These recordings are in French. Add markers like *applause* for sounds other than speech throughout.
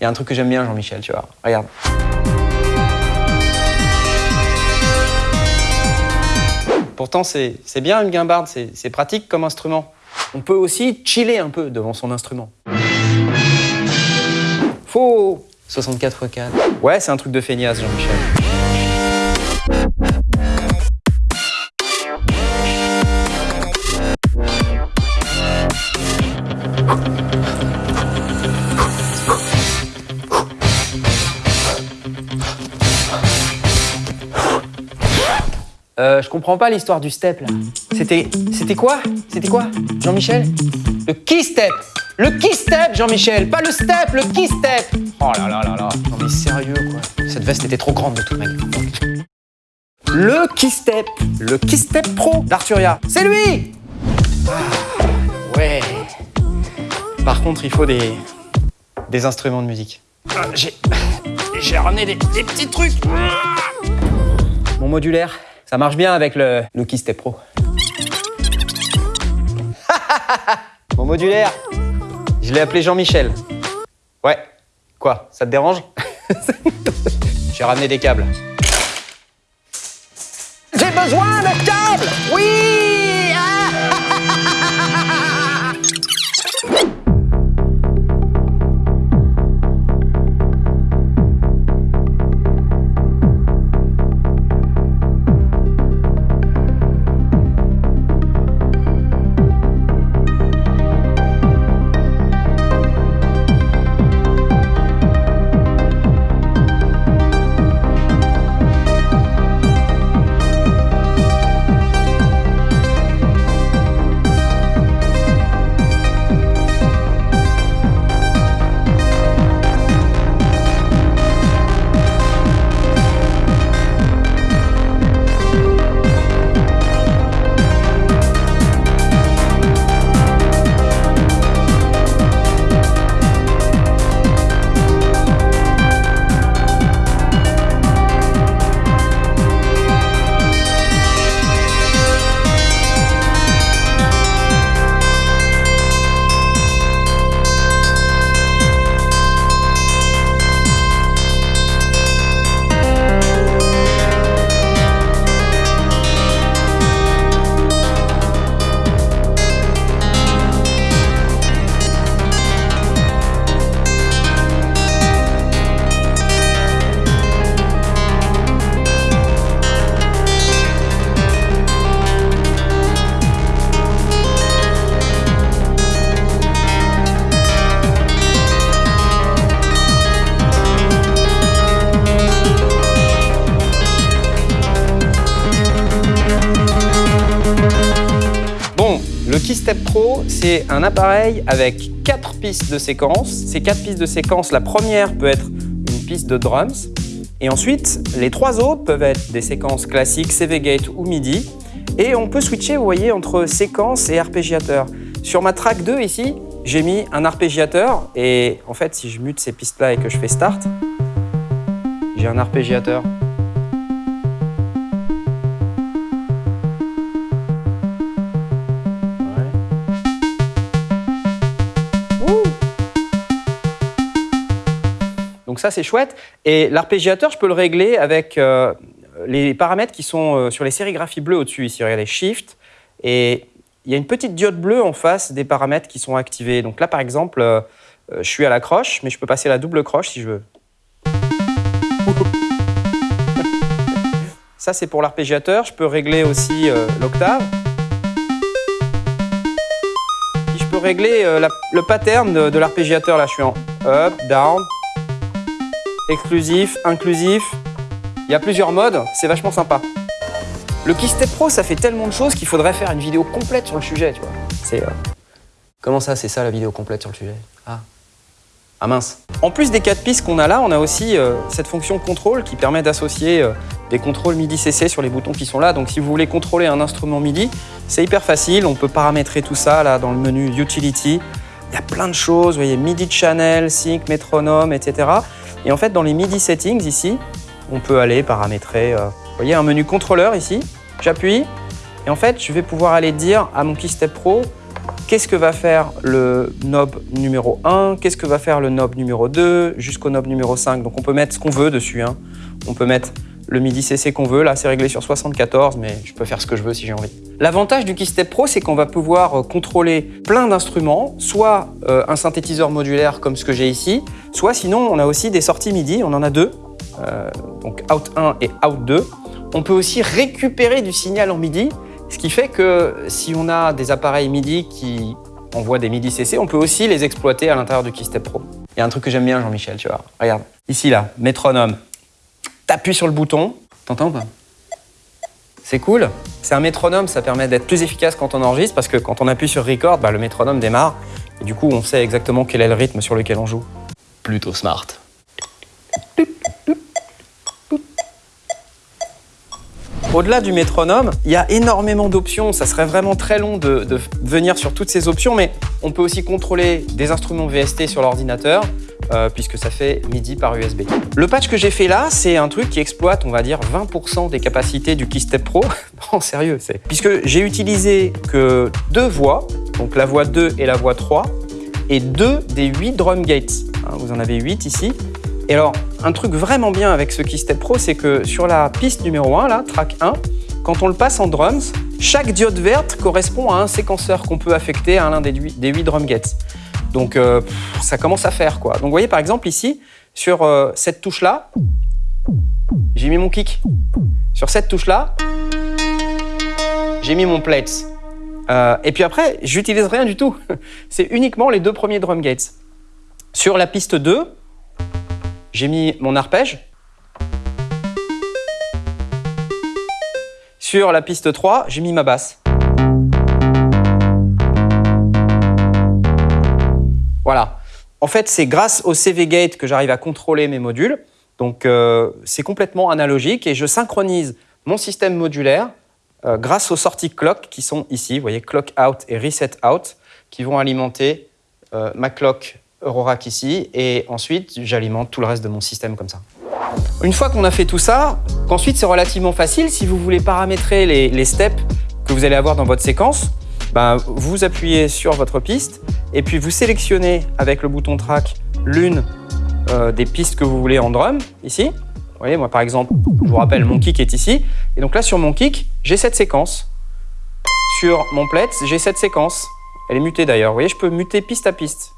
Il y a un truc que j'aime bien, Jean-Michel, tu vois. Regarde. Pourtant, c'est bien une guimbarde, c'est pratique comme instrument. On peut aussi chiller un peu devant son instrument. Faux 64 x 4. Ouais, c'est un truc de feignasse, Jean-Michel. Euh, je comprends pas l'histoire du step là. C'était, c'était quoi? C'était quoi, Jean-Michel? Le key step Le key step, Jean-Michel Pas le step, le key step Oh là là là là Non mais sérieux quoi. Cette veste était trop grande de toute manière. Le key step Le key step pro d'Arturia. C'est lui ah, Ouais. Par contre, il faut des, des instruments de musique. Ah, j'ai, j'ai ramené des, des petits trucs. Mon modulaire. Ça marche bien avec le Lucky Step Pro. *laughs* Mon modulaire, je l'ai appelé Jean-Michel. Ouais, quoi, ça te dérange? *laughs* J'ai ramené des câbles. J'ai besoin de câbles Oui Keystep Pro, c'est un appareil avec quatre pistes de séquence. Ces quatre pistes de séquence, la première peut être une piste de drums. Et ensuite, les trois autres peuvent être des séquences classiques, CV Gate ou MIDI. Et on peut switcher, vous voyez, entre séquence et arpégiateur. Sur ma track 2 ici, j'ai mis un arpégiateur. Et en fait, si je mute ces pistes-là et que je fais start, j'ai un arpégiateur. Ça, c'est chouette. Et l'arpégiateur, je peux le régler avec euh, les paramètres qui sont euh, sur les sérigraphies bleues au-dessus. Ici, regardez, Shift. Et il y a une petite diode bleue en face des paramètres qui sont activés. Donc là, par exemple, euh, je suis à la croche, mais je peux passer à la double croche si je veux. Ça, c'est pour l'arpégiateur. Je peux régler aussi l'octave. je peux régler le pattern de l'arpégiateur. Là, je suis en up, down, exclusif, inclusif. Il y a plusieurs modes, c'est vachement sympa. Le Keystep Pro, ça fait tellement de choses qu'il faudrait faire une vidéo complète sur le sujet, tu vois. C'est... Euh, comment ça, c'est ça la vidéo complète sur le sujet? Ah. Ah mince. En plus des quatre pistes qu'on a là, on a aussi euh, cette fonction contrôle qui permet d'associer euh, des contrôles MIDI-CC sur les boutons qui sont là. Donc si vous voulez contrôler un instrument MIDI, c'est hyper facile. On peut paramétrer tout ça là dans le menu Utility. Il y a plein de choses, vous voyez, MIDI Channel, Sync, Métronome, etc. Et en fait, dans les MIDI settings ici, on peut aller paramétrer, euh, voyez, un menu contrôleur ici. J'appuie et en fait, je vais pouvoir aller dire à mon Keystep Pro qu'est-ce que va faire le knob numéro 1, qu'est-ce que va faire le knob numéro 2, jusqu'au knob numéro 5. Donc on peut mettre ce qu'on veut dessus. Hein. On peut mettre le MIDI CC qu'on veut. Là, c'est réglé sur 74, mais je peux faire ce que je veux si j'ai envie. L'avantage du Keystep Pro, c'est qu'on va pouvoir euh, contrôler plein d'instruments, soit euh, un synthétiseur modulaire comme ce que j'ai ici, soit sinon, on a aussi des sorties MIDI, on en a deux, euh, donc Out 1 et Out 2. On peut aussi récupérer du signal en MIDI, ce qui fait que si on a des appareils MIDI qui envoient des MIDI CC, on peut aussi les exploiter à l'intérieur du Keystep Pro. Il y a un truc que j'aime bien, Jean-Michel, tu vois. Regarde, ici là, métronome t'appuies sur le bouton. T'entends ou pas C'est cool. C'est un métronome, ça permet d'être plus efficace quand on enregistre parce que quand on appuie sur record, bah, le métronome démarre et du coup on sait exactement quel est le rythme sur lequel on joue. Plutôt smart. Au-delà du métronome, il y a énormément d'options. Ça serait vraiment très long de, de, venir sur toutes ces options, mais on peut aussi contrôler des instruments VST sur l'ordinateur, euh, puisque ça fait MIDI par USB. Le patch que j'ai fait là, c'est un truc qui exploite, on va dire, 20% des capacités du Keystep Pro. *laughs* non, sérieux, c'est... Puisque j'ai utilisé que deux voix, donc la voix 2 et la voix 3, et deux des 8 drum gates. Hein, vous en avez 8 ici. Et alors, un truc vraiment bien avec ce Keystep Pro, c'est que sur la piste numéro 1, là, track 1, quand on le passe en drums, chaque diode verte correspond à un séquenceur qu'on peut affecter à l'un des 8 drum gates. Donc euh, ça commence à faire quoi. Donc vous voyez par exemple ici, sur euh, cette touche-là, j'ai mis mon kick. Sur cette touche-là, j'ai mis mon plates. Euh, et puis après, j'utilise rien du tout. *laughs* C'est uniquement les deux premiers drum gates. Sur la piste 2, j'ai mis mon arpège. Sur la piste 3, j'ai mis ma basse. Voilà. En fait, c'est grâce au CV Gate que j'arrive à contrôler mes modules. Donc, euh, c'est complètement analogique et je synchronise mon système modulaire euh, grâce aux sorties clock qui sont ici. Vous voyez, clock out et reset out qui vont alimenter euh, ma clock Eurorack ici. Et ensuite, j'alimente tout le reste de mon système comme ça. Une fois qu'on a fait tout ça, qu'ensuite c'est relativement facile si vous voulez paramétrer les steps que vous allez avoir dans votre séquence. Ben, vous appuyez sur votre piste et puis vous sélectionnez avec le bouton track l'une euh, des pistes que vous voulez en drum, ici. Vous voyez, moi par exemple, je vous rappelle, mon kick est ici. Et donc là, sur mon kick, j'ai cette séquence. Sur mon plet, j'ai cette séquence. Elle est mutée d'ailleurs. Vous voyez, je peux muter piste à piste.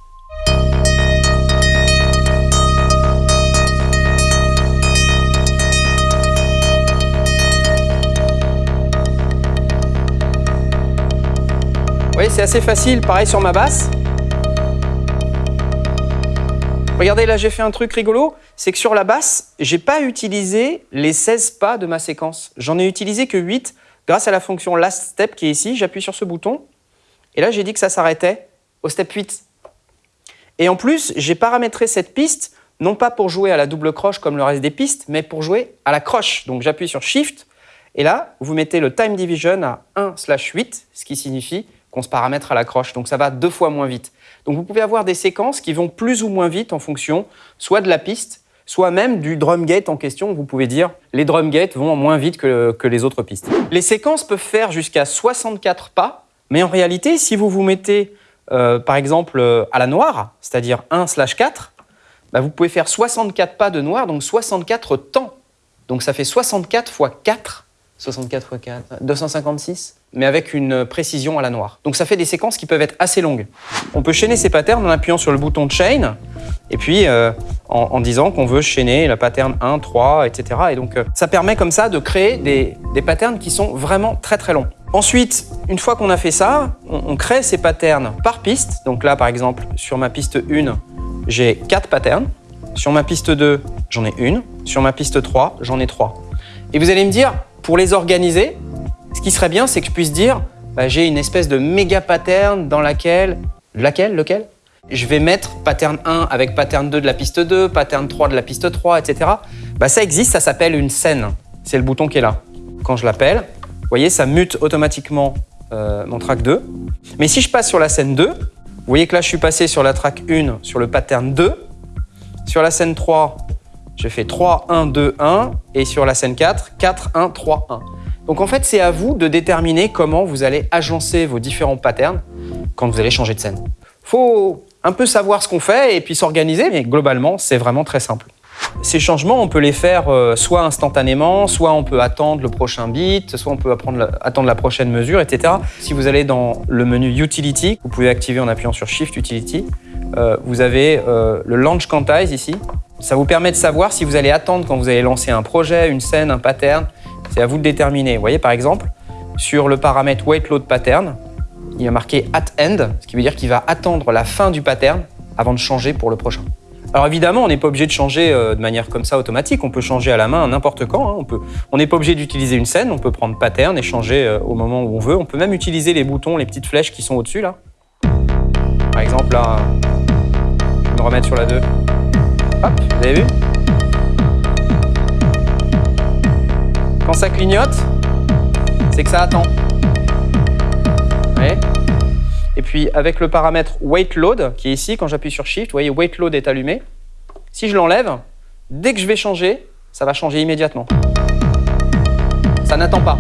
C'est assez facile. Pareil sur ma basse. Regardez, là, j'ai fait un truc rigolo. C'est que sur la basse, j'ai pas utilisé les 16 pas de ma séquence. J'en ai utilisé que 8 grâce à la fonction last step qui est ici. J'appuie sur ce bouton. Et là, j'ai dit que ça s'arrêtait au step 8. Et en plus, j'ai paramétré cette piste, non pas pour jouer à la double croche comme le reste des pistes, mais pour jouer à la croche. Donc j'appuie sur Shift, et là, vous mettez le time division à 1 8, ce qui signifie qu'on se paramètre à la croche. Donc ça va deux fois moins vite. Donc vous pouvez avoir des séquences qui vont plus ou moins vite en fonction soit de la piste, soit même du drum gate en question. Vous pouvez dire les drum gates vont moins vite que, les autres pistes. Les séquences peuvent faire jusqu'à 64 pas, mais en réalité, si vous vous mettez euh, par exemple euh, à la noire, c'est-à-dire 1 4, bah, vous pouvez faire 64 pas de noir, donc 64 temps. Donc ça fait 64 fois 4 64 x 4, 256, mais avec une précision à la noire. Donc ça fait des séquences qui peuvent être assez longues. On peut chaîner ces patterns en appuyant sur le bouton Chain, et puis euh, en, disant qu'on veut chaîner la pattern 1, 3, etc. Et donc euh, ça permet comme ça de créer des, patterns qui sont vraiment très très longs. Ensuite, une fois qu'on a fait ça, on, on crée ces patterns par piste. Donc là, par exemple, sur ma piste 1, j'ai 4 patterns. Sur ma piste 2, j'en ai une. Sur ma piste 3, j'en ai 3. Et vous allez me dire, pour les organiser, ce qui serait bien, c'est que je puisse dire, bah, j'ai une espèce de méga pattern dans laquelle... Laquelle Lequel? Je vais mettre pattern 1 avec pattern 2 de la piste 2, pattern 3 de la piste 3, etc. Bah, ça existe, ça s'appelle une scène. C'est le bouton qui est là. Quand je l'appelle, vous voyez, ça mute automatiquement euh, mon track 2. Mais si je passe sur la scène 2, vous voyez que là, je suis passé sur la track 1, sur le pattern 2. Sur la scène 3, je fais 3, 1, 2, 1. Et sur la scène 4, 4, 1, 3, 1. Donc en fait, c'est à vous de déterminer comment vous allez agencer vos différents patterns quand vous allez changer de scène. Faut un peu savoir ce qu'on fait et puis s'organiser, mais globalement, c'est vraiment très simple. Ces changements, on peut les faire euh, soit instantanément, soit on peut attendre le prochain bit, soit on peut attendre la prochaine mesure, etc. Si vous allez dans le menu Utility, vous pouvez activer en appuyant sur Shift Utility, euh, vous avez euh, le Launch Quantize ici. Ça vous permet de savoir si vous allez attendre quand vous allez lancer un projet, une scène, un pattern. C'est à vous de déterminer. Vous voyez par exemple, sur le paramètre Weight Load Pattern, il a marqué At End, ce qui veut dire qu'il va attendre la fin du pattern avant de changer pour le prochain. Alors évidemment, on n'est pas obligé de changer euh, de manière comme ça automatique, on peut changer à la main n'importe quand. Hein. On n'est pas obligé d'utiliser une scène, on peut prendre pattern et changer euh, au moment où on veut. On peut même utiliser les boutons, les petites flèches qui sont au-dessus là. Par exemple là, je vais me remettre sur la 2. Hop, vous avez vu? Quand ça clignote, c'est que ça attend. Et puis avec le paramètre weight load qui est ici, quand j'appuie sur Shift, vous voyez weight load est allumé. Si je l'enlève, dès que je vais changer, ça va changer immédiatement. Ça n'attend pas.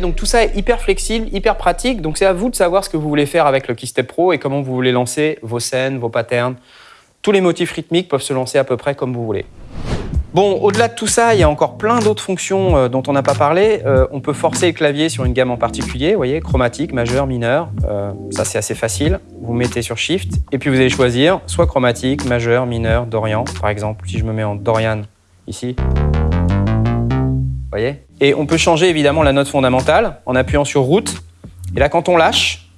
Donc tout ça est hyper flexible, hyper pratique. Donc c'est à vous de savoir ce que vous voulez faire avec le Keystep Pro et comment vous voulez lancer vos scènes, vos patterns. Tous les motifs rythmiques peuvent se lancer à peu près comme vous voulez. Bon, au-delà de tout ça, il y a encore plein d'autres fonctions euh, dont on n'a pas parlé. Euh, on peut forcer le clavier sur une gamme en particulier, vous voyez, chromatique, majeur, mineur. Euh, ça, c'est assez facile. Vous mettez sur Shift et puis vous allez choisir soit chromatique, majeur, mineur, Dorian. Par exemple, si je me mets en Dorian ici, vous voyez? Et on peut changer évidemment la note fondamentale en appuyant sur Route. Et là, quand on lâche,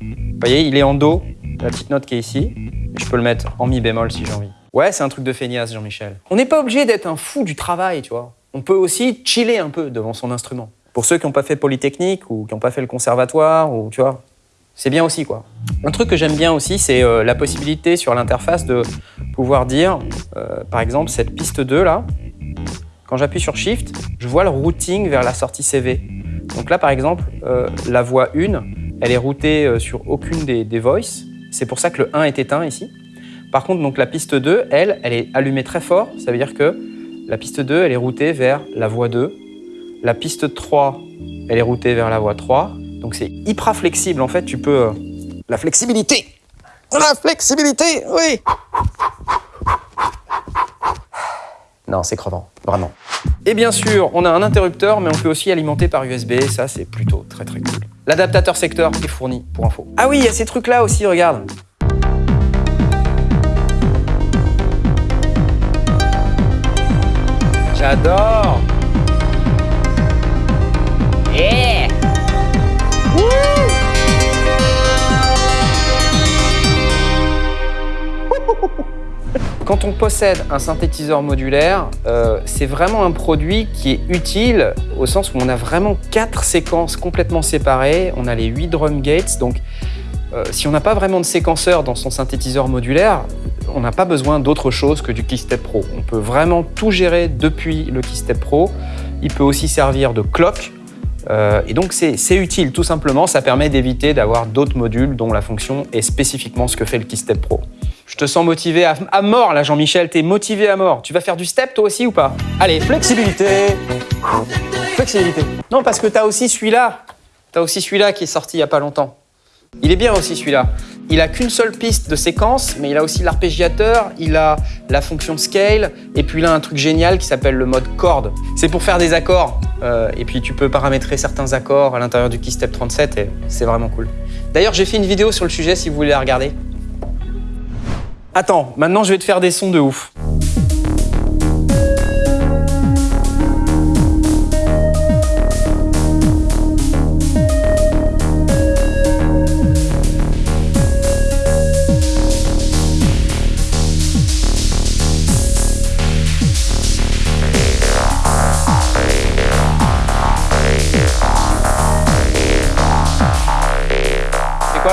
vous voyez, il est en Do, la petite note qui est ici. Je peux le mettre en Mi bémol si j'ai envie. Ouais, c'est un truc de feignasse, Jean-Michel. On n'est pas obligé d'être un fou du travail, tu vois. On peut aussi chiller un peu devant son instrument. Pour ceux qui n'ont pas fait Polytechnique ou qui n'ont pas fait le conservatoire, ou tu vois, c'est bien aussi, quoi. Un truc que j'aime bien aussi, c'est euh, la possibilité sur l'interface de pouvoir dire, euh, par exemple, cette piste 2 là, quand j'appuie sur Shift, je vois le routing vers la sortie CV. Donc là, par exemple, euh, la voix 1, elle est routée sur aucune des, des voices. C'est pour ça que le 1 est éteint ici. Par contre, donc, la piste 2, elle, elle est allumée très fort. Ça veut dire que la piste 2, elle est routée vers la voie 2. La piste 3, elle est routée vers la voie 3. Donc c'est hyper flexible. En fait, tu peux... Euh, la flexibilité La flexibilité, oui Non, c'est crevant, vraiment. Et bien sûr, on a un interrupteur, mais on peut aussi alimenter par USB. Ça, c'est plutôt très très cool. L'adaptateur secteur est fourni, pour info. Ah oui, il y a ces trucs-là aussi, regarde. J'adore Quand on possède un synthétiseur modulaire, euh, c'est vraiment un produit qui est utile au sens où on a vraiment quatre séquences complètement séparées. On a les huit drum gates, donc euh, si on n'a pas vraiment de séquenceur dans son synthétiseur modulaire, on n'a pas besoin d'autre chose que du Keystep Pro. On peut vraiment tout gérer depuis le Keystep Pro. Il peut aussi servir de clock. Euh, et donc c'est utile, tout simplement, ça permet d'éviter d'avoir d'autres modules dont la fonction est spécifiquement ce que fait le Keystep Pro. Je te sens motivé à, mort là Jean-Michel, t'es motivé à mort. Tu vas faire du step toi aussi ou pas? Allez, flexibilité Flexibilité. Non, parce que t'as aussi celui-là. T'as aussi celui-là qui est sorti il y a pas longtemps. Il est bien aussi celui-là. Il a qu'une seule piste de séquence, mais il a aussi l'arpégiateur, il a la fonction scale, et puis il a un truc génial qui s'appelle le mode corde. C'est pour faire des accords, euh, et puis tu peux paramétrer certains accords à l'intérieur du Keystep 37, et c'est vraiment cool. D'ailleurs, j'ai fait une vidéo sur le sujet si vous voulez la regarder. Attends, maintenant je vais te faire des sons de ouf.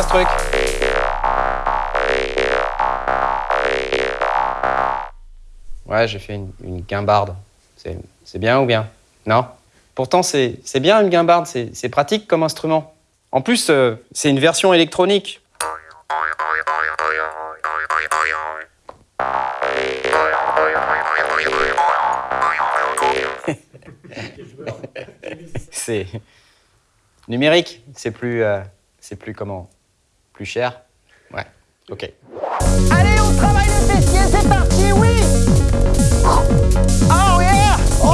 ce truc? J'ai fait une, guimbarde. C'est bien ou bien? Non? Pourtant, c'est bien une guimbarde, c'est pratique comme instrument. En plus, euh, c'est une version électronique. *laughs* c'est numérique, c'est plus, euh, c'est plus comment, plus cher? Ouais, ok. Allez, on travaille les fessiers, c'est parti, oui Oh Oh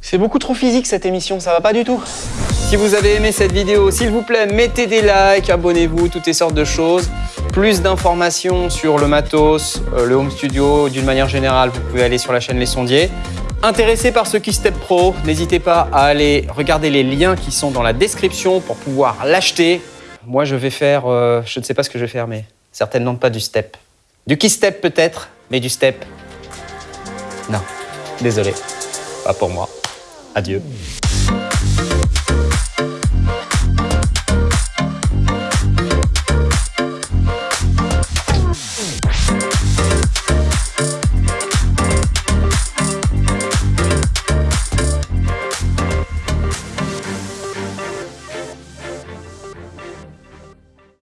C'est beaucoup trop physique cette émission, ça va pas du tout. Si vous avez aimé cette vidéo, s'il vous plaît, mettez des likes, abonnez-vous, toutes ces sortes de choses. Plus d'informations sur le matos, euh, le home studio, d'une manière générale, vous pouvez aller sur la chaîne Les Sondiers. Intéressé par ce Keystep Pro, n'hésitez pas à aller regarder les liens qui sont dans la description pour pouvoir l'acheter. Moi, je vais faire, euh, je ne sais pas ce que je vais faire, mais certainement pas du step. Du Keystep peut-être, mais du step, non. Désolé, pas pour moi. Adieu.